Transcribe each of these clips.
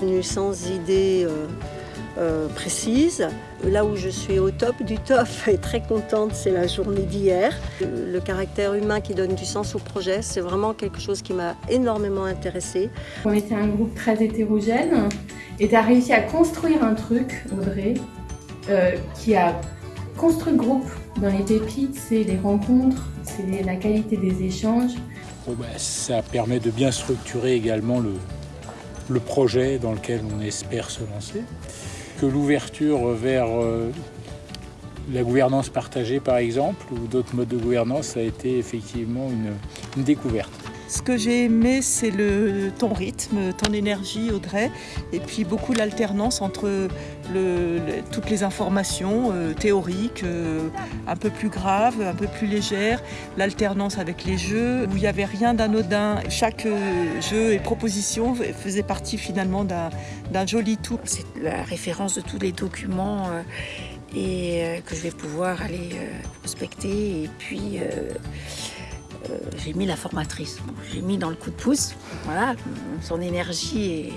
venue sans idée euh, euh, précise. Là où je suis au top du top et très contente, c'est la journée d'hier. Le caractère humain qui donne du sens au projet, c'est vraiment quelque chose qui m'a énormément intéressée. On était un groupe très hétérogène et tu as réussi à construire un truc, Audrey, euh, qui a construit le groupe. Dans les pépites, c'est les rencontres, c'est la qualité des échanges. Bah, ça permet de bien structurer également le, le projet dans lequel on espère se lancer. Que l'ouverture vers euh, la gouvernance partagée par exemple ou d'autres modes de gouvernance a été effectivement une, une découverte. Ce que j'ai aimé, c'est ton rythme, ton énergie, Audrey, et puis beaucoup l'alternance entre toutes les informations euh, théoriques, euh, un peu plus graves, un peu plus légères, l'alternance avec les jeux, où il n'y avait rien d'anodin. Chaque euh, jeu et proposition faisait partie finalement d'un joli tout. C'est la référence de tous les documents et que je vais pouvoir aller prospecter et puis j'ai mis la formatrice. Bon, j'ai mis dans le coup de pouce, voilà, son énergie et,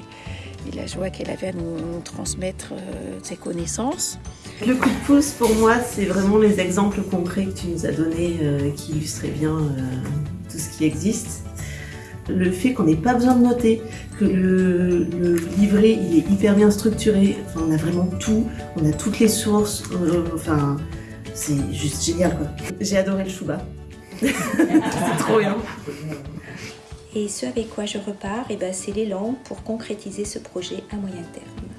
la joie qu'elle avait à nous, transmettre euh, ses connaissances. Le coup de pouce, pour moi, c'est vraiment les exemples concrets que tu nous as donnés euh, qui illustraient bien euh, tout ce qui existe. Le fait qu'on n'ait pas besoin de noter, que le, livret il est hyper bien structuré, enfin, on a vraiment tout, on a toutes les sources, enfin, c'est juste génial. J'ai adoré le chouba. Et ce avec quoi je repars, eh ben, c'est l'élan pour concrétiser ce projet à moyen terme.